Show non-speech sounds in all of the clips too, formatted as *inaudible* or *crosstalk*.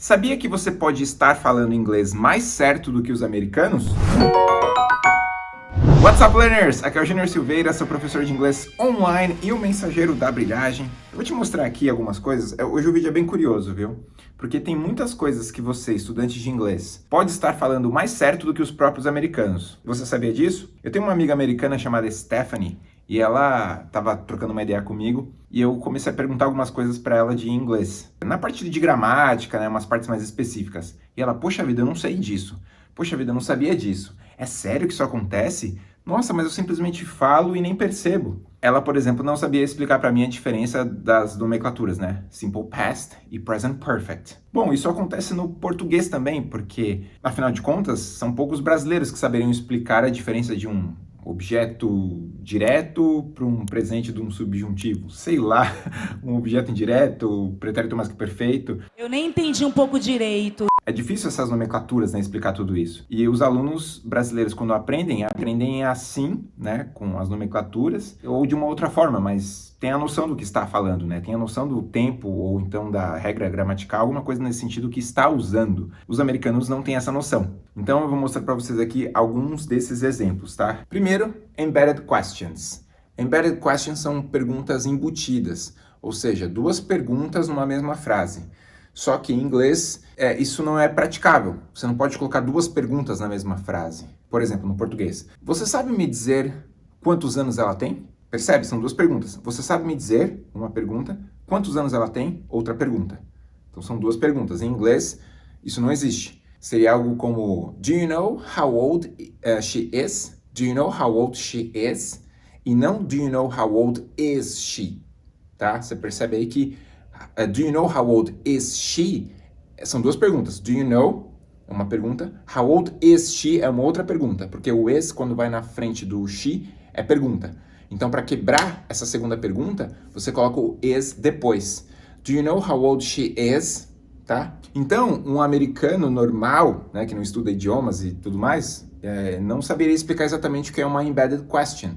Sabia que você pode estar falando inglês mais certo do que os americanos? What's up, learners? Aqui é o Junior Silveira, seu professor de inglês online e o mensageiro da brilhagem. Vou te mostrar aqui algumas coisas. É, hoje o vídeo é bem curioso, viu? Porque tem muitas coisas que você, estudante de inglês, pode estar falando mais certo do que os próprios americanos. Você sabia disso? Eu tenho uma amiga americana chamada Stephanie e ela estava trocando uma ideia comigo e eu comecei a perguntar algumas coisas para ela de inglês. Na parte de gramática, né, umas partes mais específicas. E ela, poxa vida, eu não sei disso. Poxa vida, eu não sabia disso. É sério que isso acontece? Nossa, mas eu simplesmente falo e nem percebo. Ela, por exemplo, não sabia explicar para mim a diferença das nomenclaturas, né? Simple Past e Present Perfect. Bom, isso acontece no português também, porque, afinal de contas, são poucos brasileiros que saberiam explicar a diferença de um objeto direto para um presente de um subjuntivo. Sei lá, *laughs* um objeto indireto, pretérito mais que perfeito. Eu nem entendi um pouco direito. É difícil essas nomenclaturas, né, explicar tudo isso. E os alunos brasileiros, quando aprendem, aprendem assim, né, com as nomenclaturas, ou de uma outra forma, mas tem a noção do que está falando, né, tem a noção do tempo, ou então da regra gramatical, alguma coisa nesse sentido que está usando. Os americanos não têm essa noção. Então eu vou mostrar para vocês aqui alguns desses exemplos, tá? Primeiro, embedded questions. Embedded questions são perguntas embutidas, ou seja, duas perguntas numa mesma frase. Só que em inglês, é, isso não é praticável. Você não pode colocar duas perguntas na mesma frase. Por exemplo, no português. Você sabe me dizer quantos anos ela tem? Percebe? São duas perguntas. Você sabe me dizer, uma pergunta, quantos anos ela tem? Outra pergunta. Então são duas perguntas. Em inglês, isso não existe. Seria algo como, do you know how old uh, she is? Do you know how old she is? E não, do you know how old is she? Tá? Você percebe aí que Uh, do you know how old is she? São duas perguntas. Do you know? É uma pergunta. How old is she? É uma outra pergunta. Porque o is, quando vai na frente do she, é pergunta. Então, para quebrar essa segunda pergunta, você coloca o is depois. Do you know how old she is? Tá? Então, um americano normal, né, que não estuda idiomas e tudo mais, é, não saberia explicar exatamente o que é uma embedded question.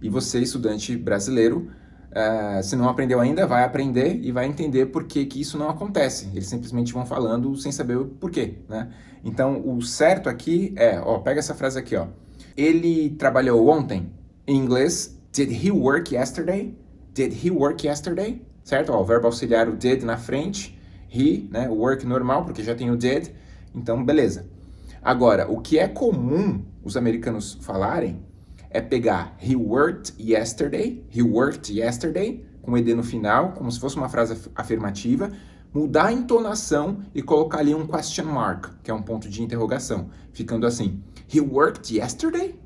E você, estudante brasileiro, Uh, se não aprendeu ainda, vai aprender e vai entender por que, que isso não acontece. Eles simplesmente vão falando sem saber o porquê, né? Então, o certo aqui é, ó, pega essa frase aqui, ó. Ele trabalhou ontem. Em inglês, did he work yesterday? Did he work yesterday? Certo? Ó, o verbo auxiliar, o did na frente. He, né? O work normal, porque já tem o did. Então, beleza. Agora, o que é comum os americanos falarem é pegar he worked yesterday, he worked yesterday, com ed no final, como se fosse uma frase afirmativa, mudar a entonação e colocar ali um question mark, que é um ponto de interrogação, ficando assim, he worked yesterday?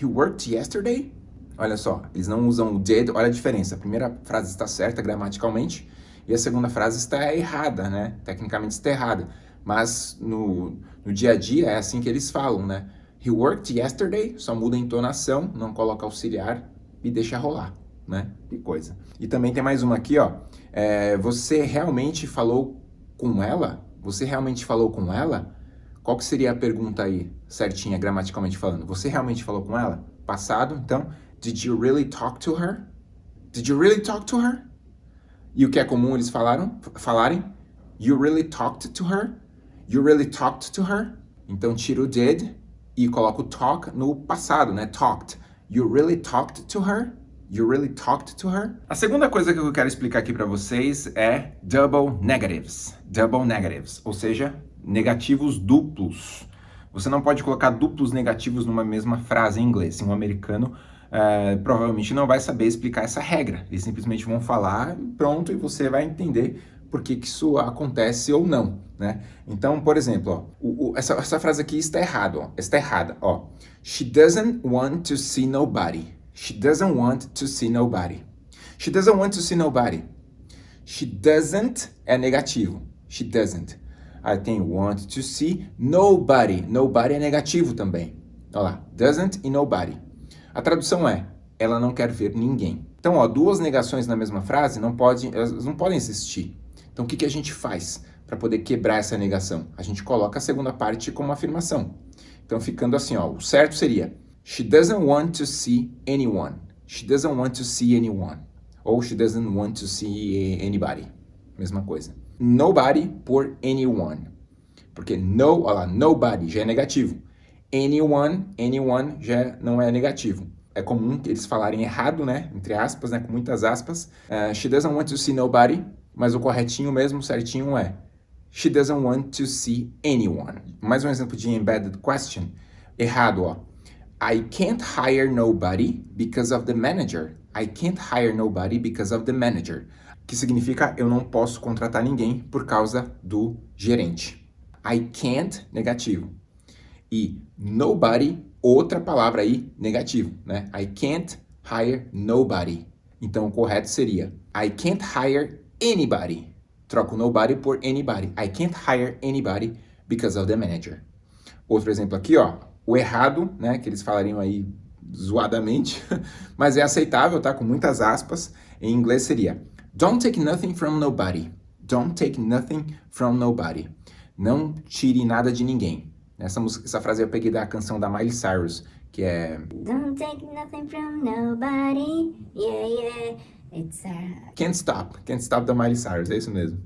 He worked yesterday? Olha só, eles não usam o did, olha a diferença. A primeira frase está certa gramaticalmente e a segunda frase está errada, né? Tecnicamente está errada. Mas no, no dia a dia é assim que eles falam, né? He worked yesterday, só muda a entonação, não coloca auxiliar e deixa rolar, né? Que coisa. E também tem mais uma aqui, ó. É, você realmente falou com ela? Você realmente falou com ela? Qual que seria a pergunta aí, certinha, gramaticalmente falando? Você realmente falou com ela? Passado, então, did you really talk to her? Did you really talk to her? E o que é comum eles falaram, falarem? You really talked to her? You really talked to her? Então, tira o did e coloco talk no passado, né? Talked. You really talked to her? You really talked to her? A segunda coisa que eu quero explicar aqui para vocês é double negatives. Double negatives, ou seja, negativos duplos. Você não pode colocar duplos negativos numa mesma frase em inglês. Um americano uh, provavelmente não vai saber explicar essa regra. Eles simplesmente vão falar, pronto, e você vai entender por que, isso acontece ou não, né? Então, por exemplo, ó, o, o, essa, essa frase aqui está errada, ó, está errada, ó. She doesn't want to see nobody. She doesn't want to see nobody. She doesn't want to see nobody. She doesn't é negativo. She doesn't. Aí tem want to see nobody. Nobody é negativo também. Olha lá, doesn't e nobody. A tradução é, ela não quer ver ninguém. Então, ó, duas negações na mesma frase não, pode, não podem existir. Então, o que, que a gente faz para poder quebrar essa negação? A gente coloca a segunda parte como afirmação. Então, ficando assim, ó, o certo seria She doesn't want to see anyone. She doesn't want to see anyone. Ou she doesn't want to see anybody. Mesma coisa. nobody por anyone. Porque no, olha lá, nobody já é negativo. Anyone, anyone já não é negativo. É comum eles falarem errado, né? Entre aspas, né? Com muitas aspas. Uh, she doesn't want to see nobody. Mas o corretinho mesmo, certinho é She doesn't want to see anyone. Mais um exemplo de embedded question. Errado, ó. I can't hire nobody because of the manager. I can't hire nobody because of the manager. Que significa eu não posso contratar ninguém por causa do gerente. I can't, negativo. E nobody, outra palavra aí, negativo, né? I can't hire nobody. Então o correto seria I can't hire anybody. Troco nobody por anybody. I can't hire anybody because of the manager. Outro exemplo aqui, ó. O errado, né, que eles falariam aí zoadamente, *laughs* mas é aceitável, tá? Com muitas aspas. Em inglês seria Don't take nothing from nobody. Don't take nothing from nobody. Não tire nada de ninguém. Essa, música, essa frase eu peguei da canção da Miley Cyrus, que é... Don't take nothing from nobody, yeah, yeah. It's a... Can't Stop, Can't Stop da Miley Cyrus, é isso mesmo.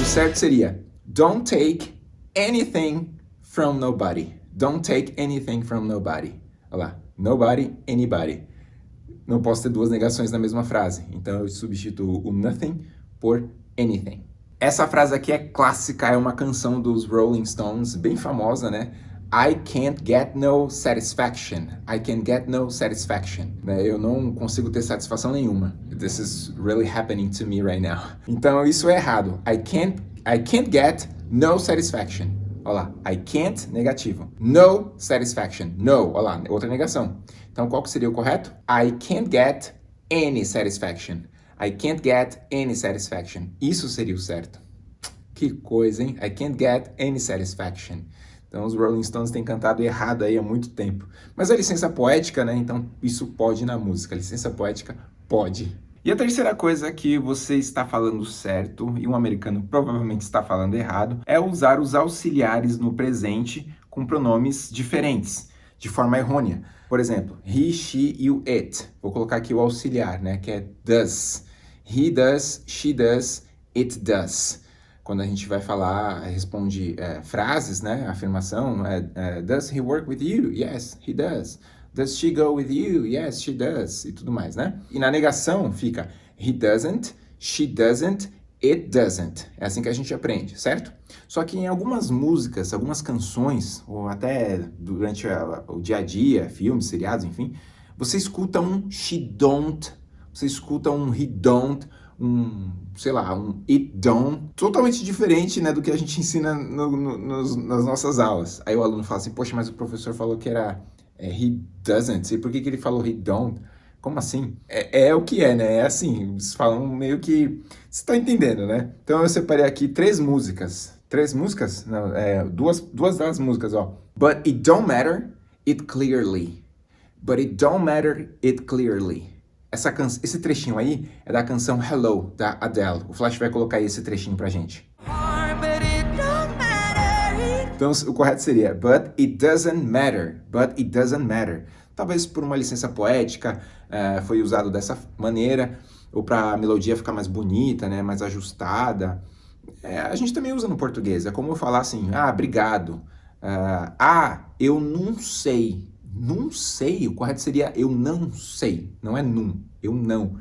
O certo seria Don't take anything from nobody. Don't take anything from nobody. Olha lá, nobody, anybody. Não posso ter duas negações na mesma frase, então eu substituo o nothing por anything. Essa frase aqui é clássica, é uma canção dos Rolling Stones, bem famosa, né? I can't get no satisfaction. I can get no satisfaction. Né? Eu não consigo ter satisfação nenhuma. This is really happening to me right now. *laughs* Então isso é errado. I can't, I can't get no satisfaction. Olha lá, I can't, negativo. No satisfaction. No, olha lá, outra negação. Então qual que seria o correto? I can't get any satisfaction. I can't get any satisfaction. Isso seria o certo. Que coisa, hein? I can't get any satisfaction. Então os Rolling Stones têm cantado errado aí há muito tempo. Mas a licença poética, né? Então isso pode na música. A licença poética pode. E a terceira coisa que você está falando certo e um americano provavelmente está falando errado é usar os auxiliares no presente com pronomes diferentes, de forma errônea. Por exemplo, he, she e o it. Vou colocar aqui o auxiliar, né, que é does. He does, she does, it does quando a gente vai falar, responde é, frases, né, afirmação, é, é, does he work with you? Yes, he does. Does she go with you? Yes, she does. E tudo mais, né? E na negação fica he doesn't, she doesn't, it doesn't. É assim que a gente aprende, certo? Só que em algumas músicas, algumas canções, ou até durante o dia a dia, filmes, seriados, enfim, você escuta um she don't, você escuta um he don't, um, sei lá, um it don't, totalmente diferente né, do que a gente ensina no, no, nos, nas nossas aulas. Aí o aluno fala assim, poxa, mas o professor falou que era é, he doesn't, e por que, que ele falou he don't? Como assim? É, é, o que é, né? É assim, eles falam meio que... Você tá entendendo, né? Então eu separei aqui três músicas. Três músicas? Não, é, duas, duas das músicas, ó. But it don't matter, it clearly. But it don't matter, it clearly. Essa can... Esse trechinho aí é da canção Hello, da Adele. O Flash vai colocar aí esse trechinho pra gente. Então o correto seria But it doesn't matter. But it doesn't matter. Talvez por uma licença poética uh, foi usado dessa maneira, ou para a melodia ficar mais bonita, né, mais ajustada. É, a gente também usa no português. É como eu falar assim, ah, obrigado. Uh, ah, eu não sei. Não sei, o correto seria eu não sei, não é num, eu não.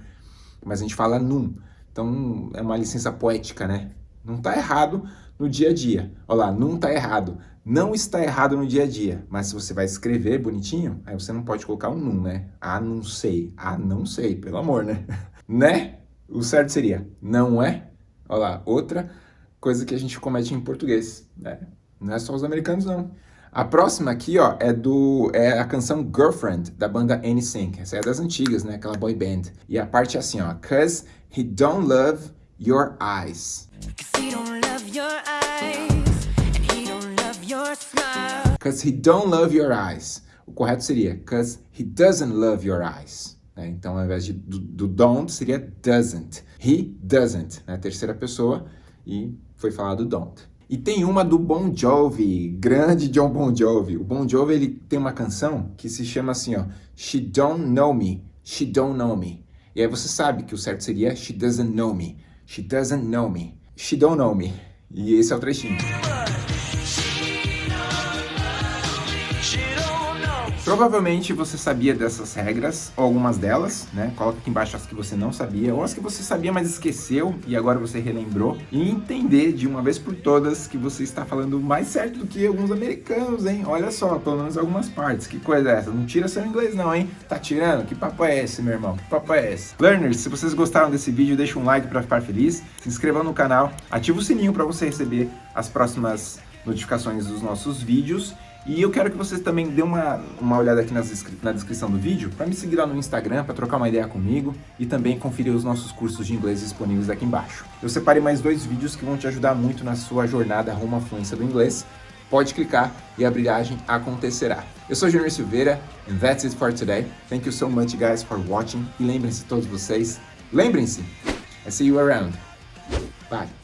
Mas a gente fala num, então é uma licença poética, né? Não está errado no dia a dia. Olha lá, não está errado. Não está errado no dia a dia, mas se você vai escrever bonitinho, aí você não pode colocar um num, né? Ah, não sei. Ah, não sei, pelo amor, né? *laughs* né? O certo seria não é. Olha lá, outra coisa que a gente comete em português, né? Não é só os americanos, não. A próxima aqui, ó, é do é a canção Girlfriend da banda NSYNC. Essa é das antigas, né? Aquela boy band. E a parte é assim, ó, cause he don't love your eyes. Cause he don't love your eyes. O correto seria cause he doesn't love your eyes. Né? Então, ao invés de, do, do don't, seria doesn't. He doesn't, né? Terceira pessoa e foi falado don't. E tem uma do Bon Jovi, grande John Bon Jovi. O Bon Jovi ele tem uma canção que se chama assim, ó, She Don't Know Me, She Don't Know Me. E aí você sabe que o certo seria She doesn't know me. She doesn't know me. She don't know me. E esse é o trechinho. Provavelmente você sabia dessas regras, ou algumas delas, né? Coloca aqui embaixo as que você não sabia, ou as que você sabia, mas esqueceu e agora você relembrou. E entender de uma vez por todas que você está falando mais certo do que alguns americanos, hein? Olha só, pelo menos algumas partes. Que coisa é essa? Não tira seu inglês não, hein? Tá tirando? Que papo é esse, meu irmão? Que papo é esse? Learners, se vocês gostaram desse vídeo, deixa um like para ficar feliz, se inscreva no canal, ativa o sininho para você receber as próximas notificações dos nossos vídeos e eu quero que vocês também dêem uma, uma olhada aqui nas, na descrição do vídeo para me seguir lá no Instagram, para trocar uma ideia comigo e também conferir os nossos cursos de inglês disponíveis aqui embaixo. Eu separei mais dois vídeos que vão te ajudar muito na sua jornada rumo à fluência do inglês. Pode clicar e a brilhagem acontecerá. Eu sou Junior Silveira and that's it for today. Thank you so much guys for watching e lembrem-se todos vocês, lembrem-se, I see you around. Bye.